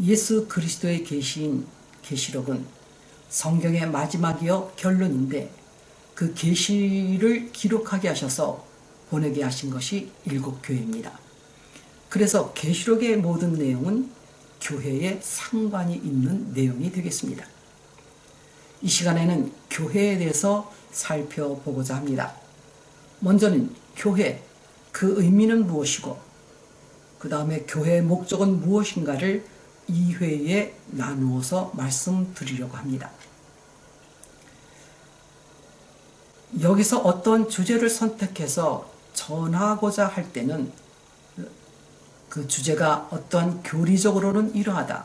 예수 그리스도의 계시인 계시록은 성경의 마지막이어 결론인데 그 계시를 기록하게 하셔서 보내게 하신 것이 일곱 교회입니다. 그래서 계시록의 모든 내용은 교회에 상관이 있는 내용이 되겠습니다. 이 시간에는 교회에 대해서 살펴보고자 합니다. 먼저는 교회, 그 의미는 무엇이고 그 다음에 교회의 목적은 무엇인가를 2회에 나누어서 말씀드리려고 합니다. 여기서 어떤 주제를 선택해서 전하고자 할 때는 그 주제가 어떤 교리적으로는 이러하다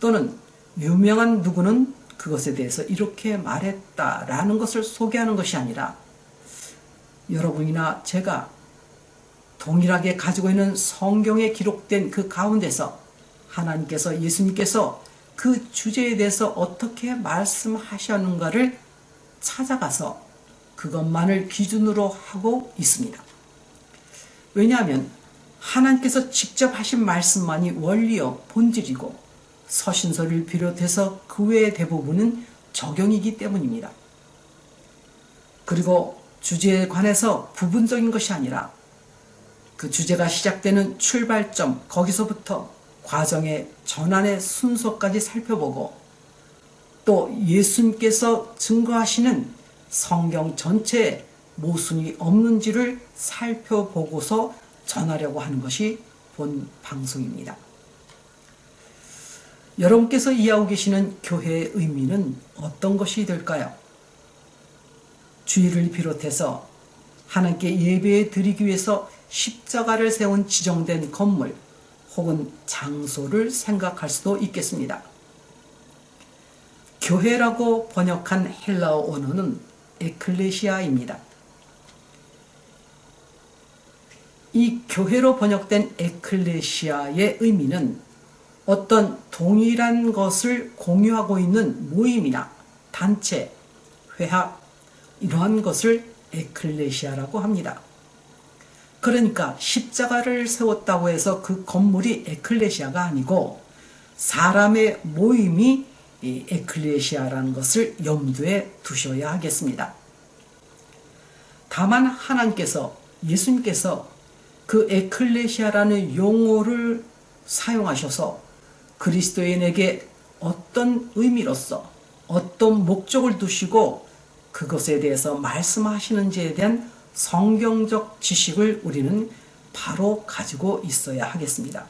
또는 유명한 누구는 그것에 대해서 이렇게 말했다라는 것을 소개하는 것이 아니라 여러분이나 제가 동일하게 가지고 있는 성경에 기록된 그 가운데서 하나님께서 예수님께서 그 주제에 대해서 어떻게 말씀하셨는가를 찾아가서 그것만을 기준으로 하고 있습니다. 왜냐하면 하나님께서 직접 하신 말씀만이 원리요 본질이고 서신서를 비롯해서 그 외의 대부분은 적용이기 때문입니다. 그리고 주제에 관해서 부분적인 것이 아니라 그 주제가 시작되는 출발점 거기서부터 과정의 전환의 순서까지 살펴보고 또 예수님께서 증거하시는 성경 전체에 모순이 없는지를 살펴보고서 전하려고 하는 것이 본 방송입니다. 여러분께서 이해하고 계시는 교회의 의미는 어떤 것이 될까요? 주의를 비롯해서 하나님께 예배 드리기 위해서 십자가를 세운 지정된 건물 혹은 장소를 생각할 수도 있겠습니다. 교회라고 번역한 헬라어 언어는 에클레시아입니다. 이 교회로 번역된 에클레시아의 의미는 어떤 동일한 것을 공유하고 있는 모임이나 단체, 회합 이러한 것을 에클레시아라고 합니다. 그러니까 십자가를 세웠다고 해서 그 건물이 에클레시아가 아니고 사람의 모임이 에클레시아라는 것을 염두에 두셔야 하겠습니다. 다만 하나님께서 예수님께서 그 에클레시아라는 용어를 사용하셔서 그리스도인에게 어떤 의미로서 어떤 목적을 두시고 그것에 대해서 말씀하시는지에 대한 성경적 지식을 우리는 바로 가지고 있어야 하겠습니다.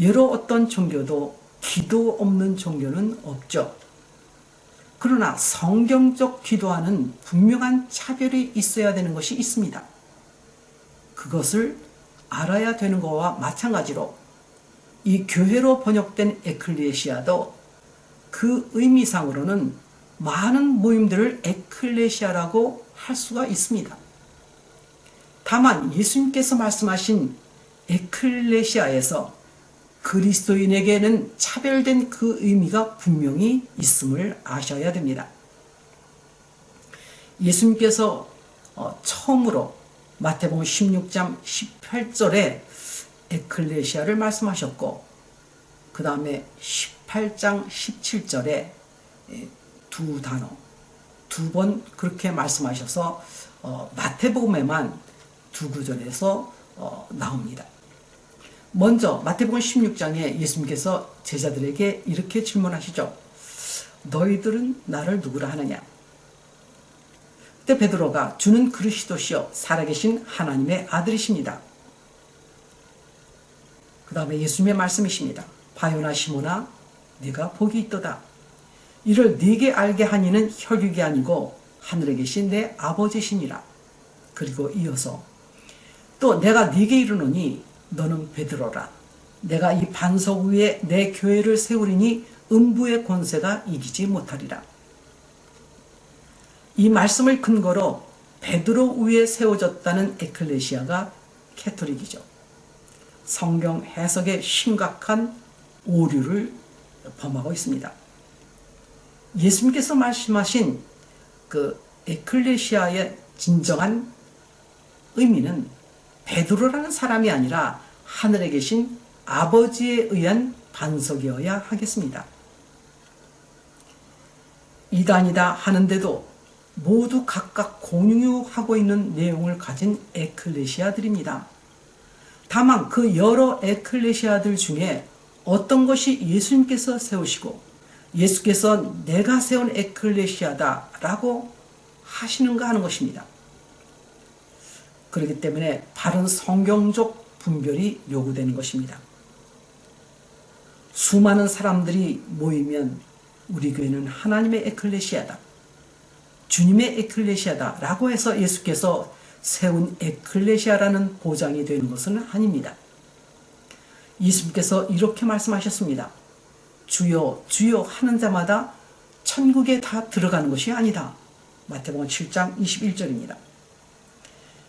여러 어떤 종교도 기도 없는 종교는 없죠. 그러나 성경적 기도와는 분명한 차별이 있어야 되는 것이 있습니다. 그것을 알아야 되는 것과 마찬가지로 이 교회로 번역된 에클레시아도 그 의미상으로는 많은 모임들을 에클레시아라고 할 수가 있습니다. 다만 예수님께서 말씀하신 에클레시아에서 그리스도인에게는 차별된 그 의미가 분명히 있음을 아셔야 됩니다. 예수님께서 어, 처음으로 마태복음 16장 18절에 에클레시아를 말씀하셨고 그 다음에 18장 17절에 두 단어 두 번 그렇게 말씀하셔서 어, 마태복음에만 두 구절에서 어, 나옵니다. 먼저 마태복음 16장에 예수님께서 제자들에게 이렇게 질문하시죠. 너희들은 나를 누구라 하느냐? 그때 베드로가 주는 그리스도시요 살아계신 하나님의 아들이십니다. 그 다음에 예수님의 말씀이십니다. 바요나 시모나 네가 복이 있도다. 이를 네게 알게 하니는 혈육이 아니고 하늘에 계신 내 아버지시니라. 그리고 이어서 또 내가 네게 이르노니 너는 베드로라. 내가 이 반석 위에 내 교회를 세우리니 음부의 권세가 이기지 못하리라. 이 말씀을 근거로 베드로 위에 세워졌다는 에클레시아가 캐토릭이죠. 성경 해석에 심각한 오류를 범하고 있습니다. 예수님께서 말씀하신 그 에클레시아의 진정한 의미는 베드로라는 사람이 아니라 하늘에 계신 아버지에 의한 반석이어야 하겠습니다. 이단이다 하는데도 모두 각각 공유하고 있는 내용을 가진 에클레시아들입니다. 다만 그 여러 에클레시아들 중에 어떤 것이 예수님께서 세우시고 예수께서 내가 세운 에클레시아다 라고 하시는가 하는 것입니다. 그렇기 때문에 바른 성경적 분별이 요구되는 것입니다. 수많은 사람들이 모이면 우리 교회는 하나님의 에클레시아다. 주님의 에클레시아다. 라고 해서 예수께서 세운 에클레시아라는 보장이 되는 것은 아닙니다. 예수님께서 이렇게 말씀하셨습니다. 주여 주여 하는 자마다 천국에 다 들어가는 것이 아니다. 마태복음 7장 21절입니다.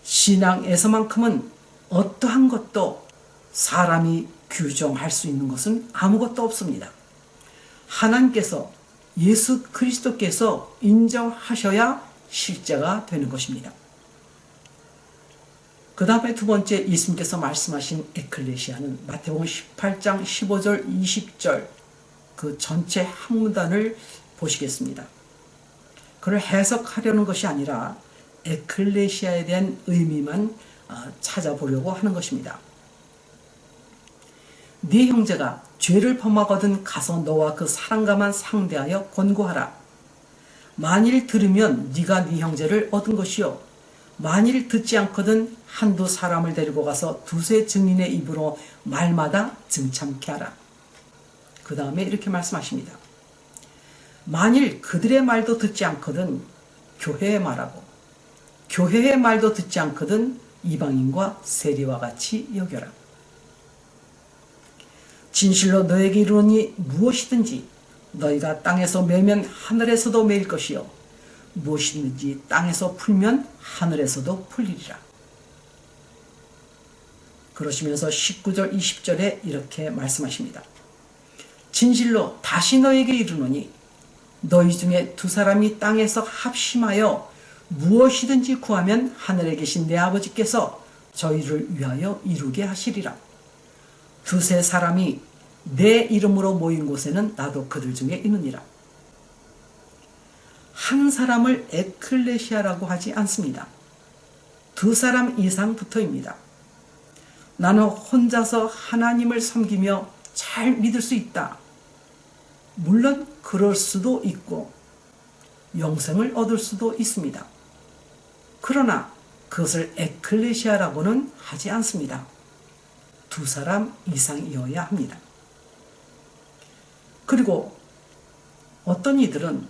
신앙에서만큼은 어떠한 것도 사람이 규정할 수 있는 것은 아무것도 없습니다. 하나님께서 예수 그리스도께서 인정하셔야 실제가 되는 것입니다. 그 다음에 두 번째 예수님께서 말씀하신 에클레시아는 마태복음 18장 15절 20절 그 전체 한 문단을 보시겠습니다. 그걸 해석하려는 것이 아니라 에클레시아에 대한 의미만 어, 찾아보려고 하는 것입니다. 네 형제가 죄를 범하거든 가서 너와 그 사랑가만 상대하여 권고하라. 만일 들으면 네가 네 형제를 얻은 것이요 만일 듣지 않거든 한두 사람을 데리고 가서 두세 증인의 입으로 말마다 증참케 하라. 그 다음에 이렇게 말씀하십니다. 만일 그들의 말도 듣지 않거든 교회의 말하고 교회의 말도 듣지 않거든 이방인과 세리와 같이 여겨라. 진실로 너에게 이르노니 무엇이든지 너희가 땅에서 매면 하늘에서도 매일 것이요 무엇이든지 땅에서 풀면 하늘에서도 풀리리라. 그러시면서 19절 20절에 이렇게 말씀하십니다. 진실로 다시 너에게 이르노니 너희 중에 두 사람이 땅에서 합심하여 무엇이든지 구하면 하늘에 계신 내 아버지께서 저희를 위하여 이루게 하시리라. 두세 사람이 내 이름으로 모인 곳에는 나도 그들 중에 있느니라. 한 사람을 에클레시아라고 하지 않습니다. 두 사람 이상 붙어입니다. 나는 혼자서 하나님을 섬기며 잘 믿을 수 있다. 물론 그럴 수도 있고 영생을 얻을 수도 있습니다. 그러나 그것을 에클레시아라고는 하지 않습니다. 두 사람 이상이어야 합니다. 그리고 어떤 이들은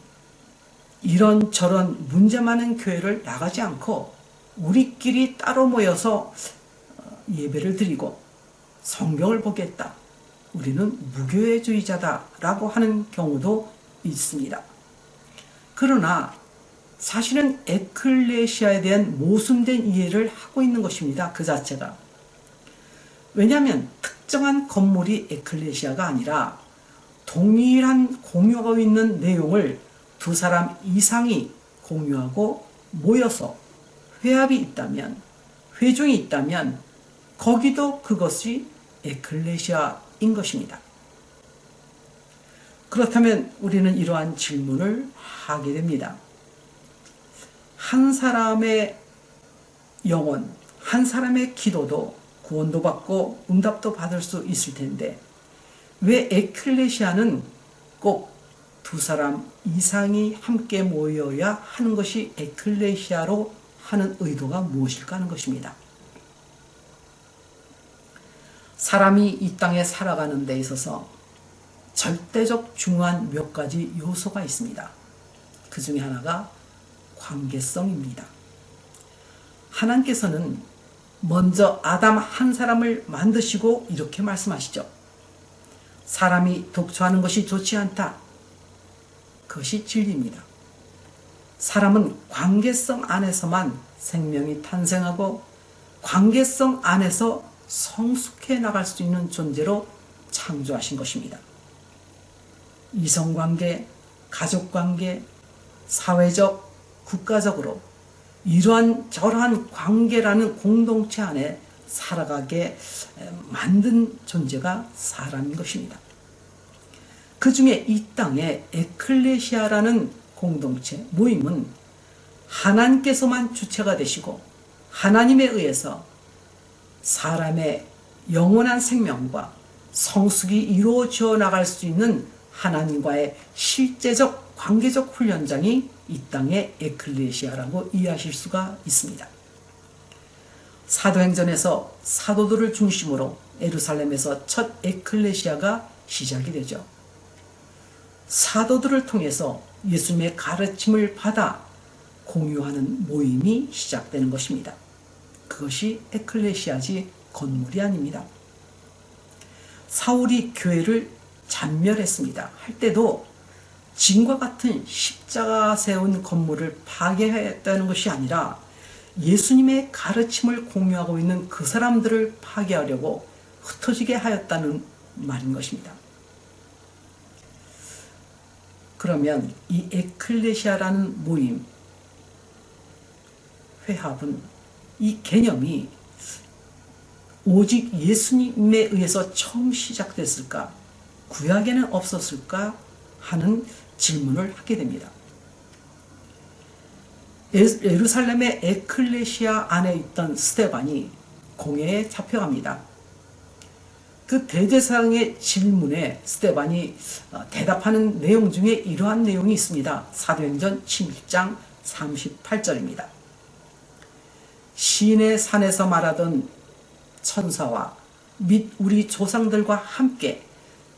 이런저런 문제 많은 교회를 나가지 않고 우리끼리 따로 모여서 어, 예배를 드리고 성경을 보겠다. 우리는 무교회주의자다 라고 하는 경우도 있습니다. 그러나 사실은 에클레시아에 대한 모순된 이해를 하고 있는 것입니다. 그 자체가. 왜냐하면 특정한 건물이 에클레시아가 아니라 동일한 공유하고 있는 내용을 두 사람 이상이 공유하고 모여서 회합이 있다면 회중이 있다면 거기도 그것이 에클레시아인 것입니다. 그렇다면 우리는 이러한 질문을 하게 됩니다. 한 사람의 영혼, 한 사람의 기도도 구원도 받고 응답도 받을 수 있을 텐데 왜 에클레시아는 꼭 두 사람 이상이 함께 모여야 하는 것이 에클레시아로 하는 의도가 무엇일까 하는 것입니다. 사람이 이 땅에 살아가는 데 있어서 절대적 중요한 몇 가지 요소가 있습니다. 그 중에 하나가 관계성입니다. 하나님께서는 먼저 아담 한 사람을 만드시고 이렇게 말씀하시죠. 사람이 독초하는 것이 좋지 않다. 그것이 진리입니다. 사람은 관계성 안에서만 생명이 탄생하고 관계성 안에서 성숙해 나갈 수 있는 존재로 창조하신 것입니다. 이성관계, 가족관계, 사회적, 국가적으로 이러한 저러한 관계라는 공동체 안에 살아가게 만든 존재가 사람인 것입니다. 그 중에 이 땅에 에클레시아라는 공동체, 모임은 하나님께서만 주체가 되시고 하나님에 의해서 사람의 영원한 생명과 성숙이 이루어져 나갈 수 있는 하나님과의 실제적 관계적 훈련장이 이 땅의 에클레시아라고 이해하실 수가 있습니다. 사도행전에서 사도들을 중심으로 에루살렘에서 첫 에클레시아가 시작이 되죠. 사도들을 통해서 예수님의 가르침을 받아 공유하는 모임이 시작되는 것입니다. 그것이 에클레시아지 건물이 아닙니다. 사울이 교회를 잔멸했습니다. 할 때도 진과 같은 십자가 세운 건물을 파괴했다는 것이 아니라 예수님의 가르침을 공유하고 있는 그 사람들을 파괴하려고 흩어지게 하였다는 말인 것입니다. 그러면 이 에클레시아라는 모임, 회합은 이 개념이 오직 예수님에 의해서 처음 시작됐을까? 구약에는 없었을까? 하는 질문을 하게 됩니다. 예루살렘의 에클레시아 안에 있던 스테반이 공회에 잡혀갑니다. 그 대제사장의 질문에 스테반이 어, 대답하는 내용 중에 이러한 내용이 있습니다. 사도행전 11장 38절입니다. 시인의 산에서 말하던 천사와 및 우리 조상들과 함께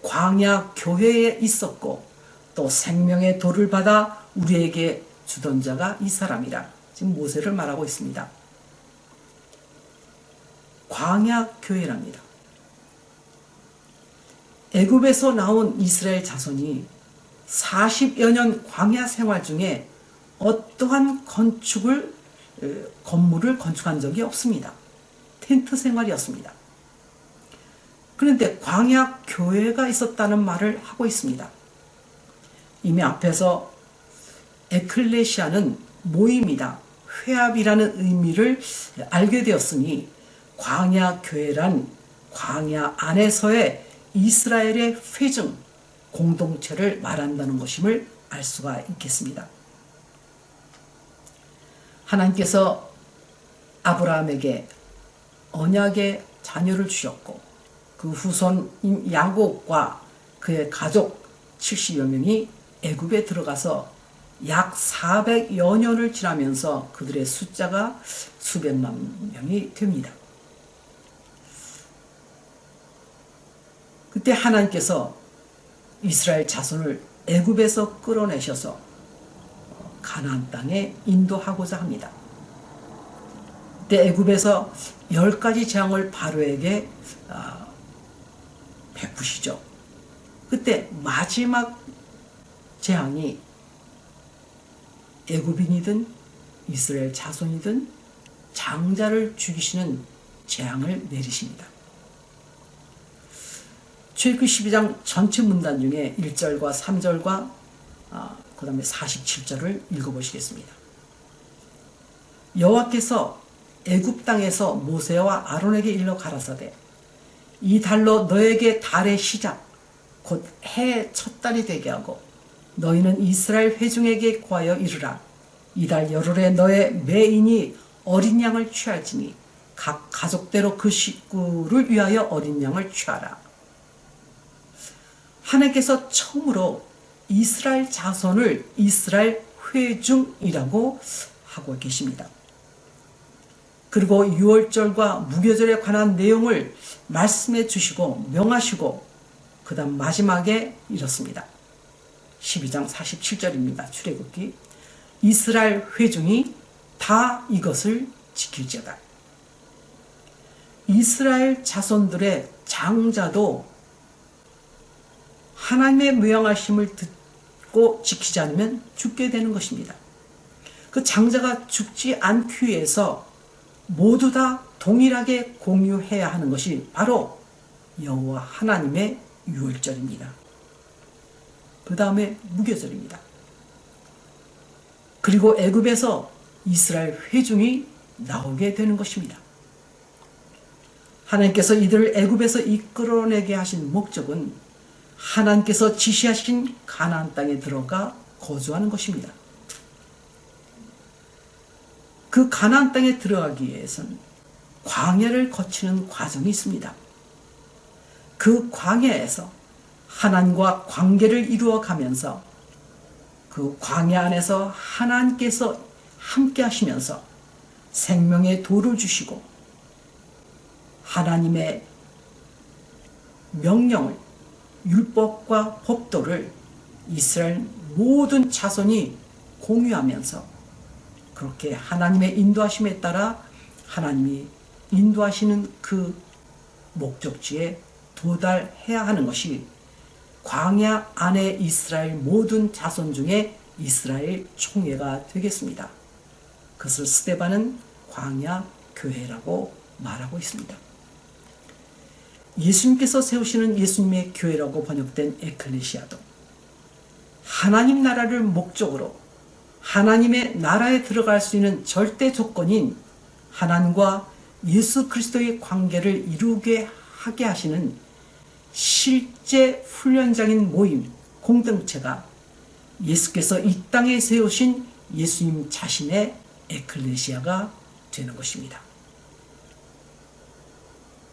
광야 교회에 있었고 또 생명의 돌을 받아 우리에게 주던 자가 이 사람이라 지금 모세를 말하고 있습니다. 광야 교회랍니다. 애굽에서 나온 이스라엘 자손이 40여 년 광야 생활 중에 어떠한 건축을 건물을 건축한 적이 없습니다. 텐트 생활이었습니다. 그런데 광야 교회가 있었다는 말을 하고 있습니다. 이미 앞에서 에클레시아는 모임이다, 회합이라는 의미를 알게 되었으니 광야 교회란 광야 안에서의 이스라엘의 회중 공동체를 말한다는 것임을 알 수가 있겠습니다. 하나님께서 아브라함에게 언약의 자녀를 주셨고 그 후손인 야곱과 그의 가족 70여 명이 애굽에 들어가서 약 400여 년을 지나면서 그들의 숫자가 수백만 명이 됩니다. 그때 하나님께서 이스라엘 자손을 애굽에서 끌어내셔서 가나안 땅에 인도하고자 합니다. 그때 애굽에서 열 가지 재앙을 바로에게 아, 베푸시죠. 그때 마지막 재앙이 애굽인이든 이스라엘 자손이든 장자를 죽이시는 재앙을 내리십니다. 출애굽 12장 전체 문단 중에 1절과 3절과 아, 그 다음에 47절을 읽어보시겠습니다. 여호와께서 애굽 땅에서 모세와 아론에게 일러 가라사대 이 달로 너에게 달의 시작 곧 해 첫 달이 되게 하고 너희는 이스라엘 회중에게 구하여 이르라 이달 열흘에 너의 매인이 어린 양을 취할지니 각 가족대로 그 식구를 위하여 어린 양을 취하라 하나님께서 처음으로 이스라엘 자손을 이스라엘 회중이라고 하고 계십니다. 그리고 6월절과 무교절에 관한 내용을 말씀해 주시고 명하시고 그 다음 마지막에 이렇습니다. 12장 47절입니다. 출애굽기 이스라엘 회중이 다 이것을 지킬지어다. 이스라엘 자손들의 장자도 하나님의 명하심을 듣고 지키지 않으면 죽게 되는 것입니다. 그 장자가 죽지 않기 위해서 모두 다 동일하게 공유해야 하는 것이 바로 여호와 하나님의 유월절입니다. 그 다음에 무교절입니다. 그리고 애굽에서 이스라엘 회중이 나오게 되는 것입니다. 하나님께서 이들을 애굽에서 이끌어내게 하신 목적은 하나님께서 지시하신 가나안 땅에 들어가 거주하는 것입니다. 그 가나안 땅에 들어가기 위해서는 광야를 거치는 과정이 있습니다. 그 광야에서 하나님과 관계를 이루어 가면서 그 광야 안에서 하나님께서 함께 하시면서 생명의 도를 주시고 하나님의 명령을 율법과 법도를 이스라엘 모든 자손이 공유하면서 그렇게 하나님의 인도하심에 따라 하나님이 인도하시는 그 목적지에 도달해야 하는 것이 광야 안에 이스라엘 모든 자손 중에 이스라엘 총회가 되겠습니다. 그것을 스테반은 광야 교회라고 말하고 있습니다. 예수님께서 세우시는 예수님의 교회라고 번역된 에클레시아도 하나님 나라를 목적으로 하나님의 나라에 들어갈 수 있는 절대 조건인 하나님과 예수 그리스도의 관계를 이루게 하게 하시는 실제 훈련장인 모임, 공동체가 예수께서 이 땅에 세우신 예수님 자신의 에클레시아가 되는 것입니다.